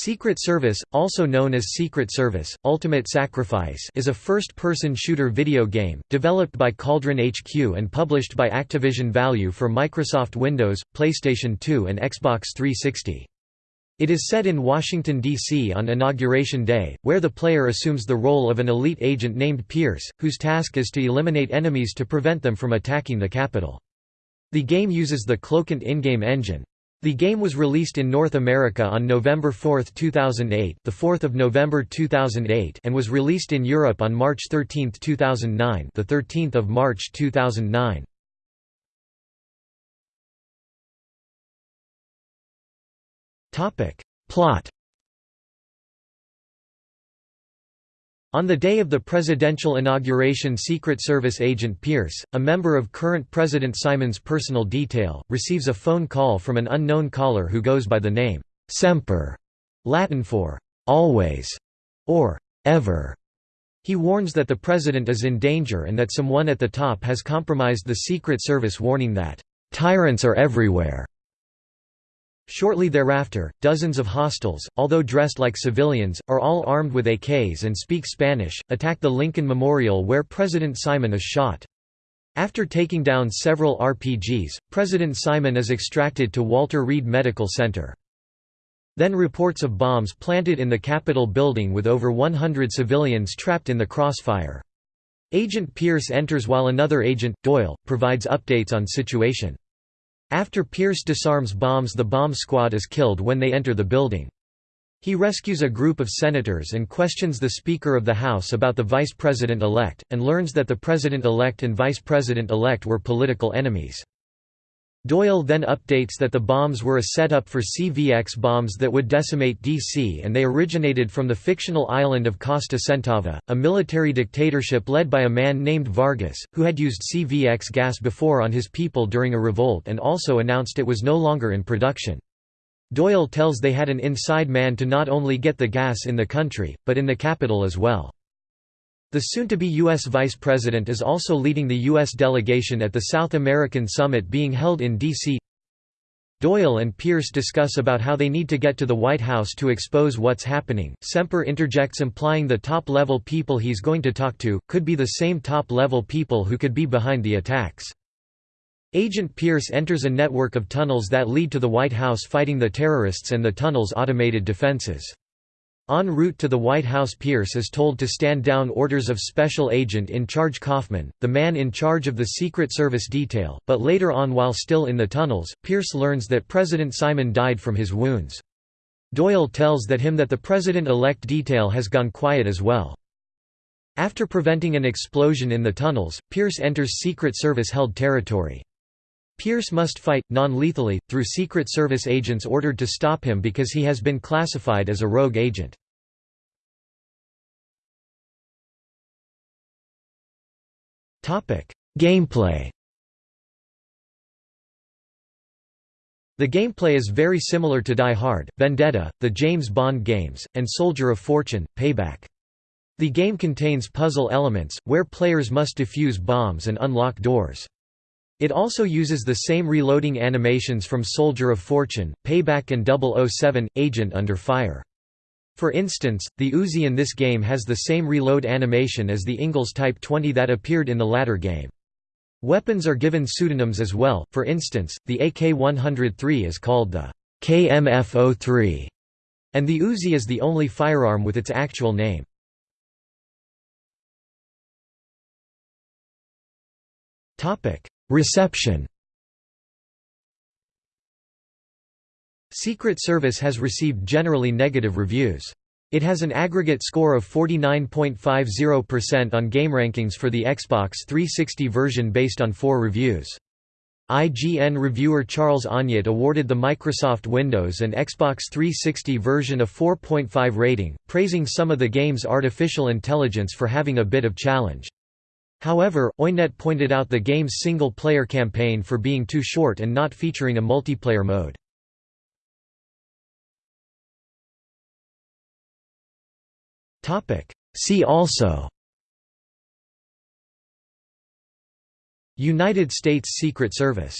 Secret Service, also known as Secret Service, Ultimate Sacrifice is a first-person shooter video game, developed by Cauldron HQ and published by Activision Value for Microsoft Windows, PlayStation 2 and Xbox 360. It is set in Washington, D.C. on Inauguration Day, where the player assumes the role of an elite agent named Pierce, whose task is to eliminate enemies to prevent them from attacking the Capitol. The game uses the CloakNT in-game engine. The game was released in North America on November 4, 2008, the 4th of November 2008, and was released in Europe on March 13, 2009, the 13th of March 2009. Topic: Plot On the day of the presidential inauguration Secret Service agent Pierce, a member of current President Simon's personal detail, receives a phone call from an unknown caller who goes by the name, Semper, Latin for «always» or «ever». He warns that the president is in danger and that someone at the top has compromised the Secret Service warning that «tyrants are everywhere» Shortly thereafter, dozens of hostiles, although dressed like civilians, are all armed with AKs and speak Spanish, attack the Lincoln Memorial where President Simon is shot. After taking down several RPGs, President Simon is extracted to Walter Reed Medical Center. Then reports of bombs planted in the Capitol building with over 100 civilians trapped in the crossfire. Agent Pierce enters while another agent, Doyle, provides updates on situation. After Pierce disarms bombs the bomb squad is killed when they enter the building. He rescues a group of senators and questions the Speaker of the House about the Vice President-elect, and learns that the President-elect and Vice President-elect were political enemies. Doyle then updates that the bombs were a setup for CVX bombs that would decimate DC and they originated from the fictional island of Costa Centava, a military dictatorship led by a man named Vargas, who had used CVX gas before on his people during a revolt and also announced it was no longer in production. Doyle tells they had an inside man to not only get the gas in the country, but in the capital as well. The soon-to-be U.S. Vice President is also leading the U.S. delegation at the South American Summit being held in D.C. Doyle and Pierce discuss about how they need to get to the White House to expose what's happening. Semper interjects implying the top-level people he's going to talk to, could be the same top-level people who could be behind the attacks. Agent Pierce enters a network of tunnels that lead to the White House fighting the terrorists and the tunnel's automated defenses. En route to the White House Pierce is told to stand down orders of Special Agent in Charge Kaufman, the man in charge of the Secret Service detail, but later on while still in the tunnels, Pierce learns that President Simon died from his wounds. Doyle tells that him that the President-elect detail has gone quiet as well. After preventing an explosion in the tunnels, Pierce enters Secret Service-held territory. Pierce must fight, non-lethally, through Secret Service agents ordered to stop him because he has been classified as a rogue agent. Gameplay The gameplay is very similar to Die Hard, Vendetta, the James Bond games, and Soldier of Fortune, Payback. The game contains puzzle elements, where players must defuse bombs and unlock doors. It also uses the same reloading animations from Soldier of Fortune, Payback and 007, Agent Under Fire. For instance, the Uzi in this game has the same reload animation as the Ingalls Type 20 that appeared in the latter game. Weapons are given pseudonyms as well, for instance, the AK-103 is called the KMF-03, and the Uzi is the only firearm with its actual name. Reception Secret Service has received generally negative reviews. It has an aggregate score of 49.50% on GameRankings for the Xbox 360 version based on four reviews. IGN reviewer Charles Onyett awarded the Microsoft Windows and Xbox 360 version a 4.5 rating, praising some of the game's artificial intelligence for having a bit of challenge. However, Onyett pointed out the game's single-player campaign for being too short and not featuring a multiplayer mode. See also United States Secret Service